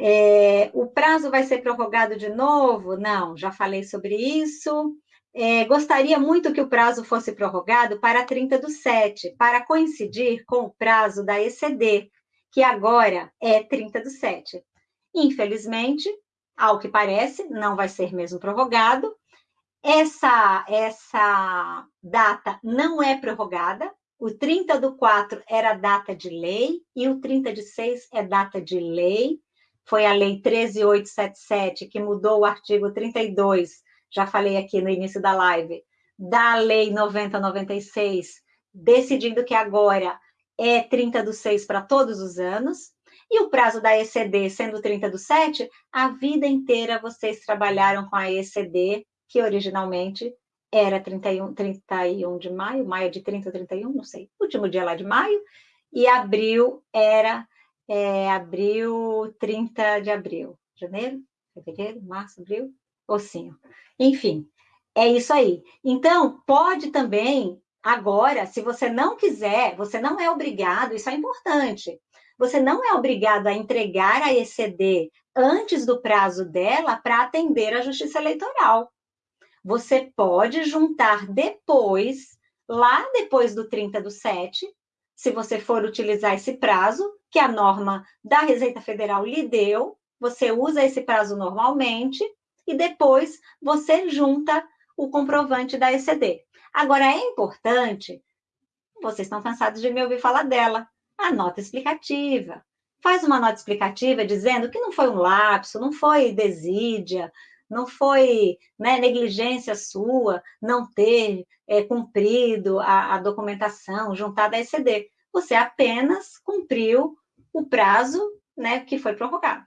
É, o prazo vai ser prorrogado de novo? Não, já falei sobre isso. É, gostaria muito que o prazo fosse prorrogado para 30 do 7, para coincidir com o prazo da ECD, que agora é 30 do 7. Infelizmente, ao que parece, não vai ser mesmo prorrogado. Essa, essa data não é prorrogada. O 30 do 4 era data de lei e o 30 de 6 é data de lei. Foi a lei 13877 que mudou o artigo 32, já falei aqui no início da live, da lei 9096, decidindo que agora é 30 do 6 para todos os anos. E o prazo da ECD sendo 30 do 7, a vida inteira vocês trabalharam com a ECD, que originalmente era 31, 31 de maio, maio de 30 ou 31, não sei, último dia lá de maio, e abril era é, abril, 30 de abril, janeiro, fevereiro, março, abril, ossinho. Enfim, é isso aí. Então, pode também, agora, se você não quiser, você não é obrigado, isso é importante, você não é obrigado a entregar a ECD antes do prazo dela para atender a justiça eleitoral. Você pode juntar depois, lá depois do 30 do 7, se você for utilizar esse prazo, que a norma da Receita Federal lhe deu, você usa esse prazo normalmente e depois você junta o comprovante da ECD. Agora, é importante, vocês estão cansados de me ouvir falar dela, a nota explicativa. Faz uma nota explicativa dizendo que não foi um lapso, não foi desídia, não foi né, negligência sua não ter é, cumprido a, a documentação juntada à ECD. Você apenas cumpriu o prazo né, que foi prorrogado.